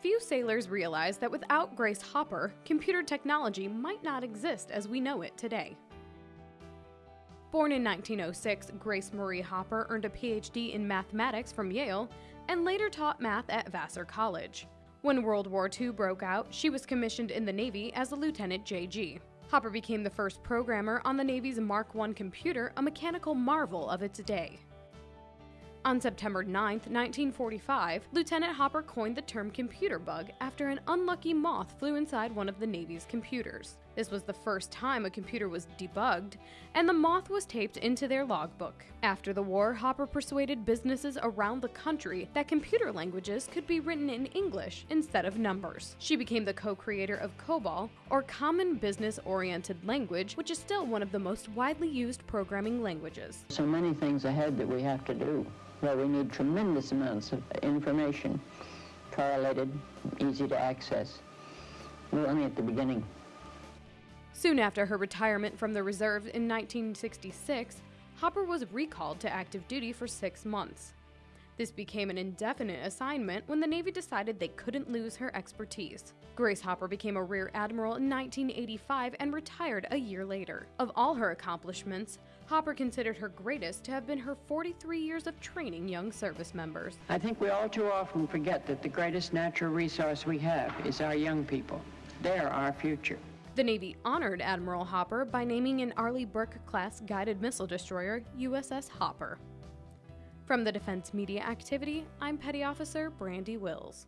few sailors realized that without Grace Hopper, computer technology might not exist as we know it today. Born in 1906, Grace Marie Hopper earned a PhD in mathematics from Yale and later taught math at Vassar College. When World War II broke out, she was commissioned in the Navy as a Lieutenant JG. Hopper became the first programmer on the Navy's Mark I computer, a mechanical marvel of its day. On September 9, 1945, Lieutenant Hopper coined the term computer bug after an unlucky moth flew inside one of the Navy's computers. This was the first time a computer was debugged, and the moth was taped into their logbook. After the war, Hopper persuaded businesses around the country that computer languages could be written in English instead of numbers. She became the co creator of COBOL, or Common Business Oriented Language, which is still one of the most widely used programming languages. So many things ahead that we have to do where we need tremendous amounts of information, correlated, easy to access. We're only at the beginning. Soon after her retirement from the reserve in 1966, Hopper was recalled to active duty for six months. This became an indefinite assignment when the Navy decided they couldn't lose her expertise. Grace Hopper became a Rear Admiral in 1985 and retired a year later. Of all her accomplishments, Hopper considered her greatest to have been her 43 years of training young service members. I think we all too often forget that the greatest natural resource we have is our young people. They're our future. The Navy honored Admiral Hopper by naming an Arleigh Burke class guided missile destroyer USS Hopper. From the Defense Media Activity, I'm Petty Officer Brandy Wills.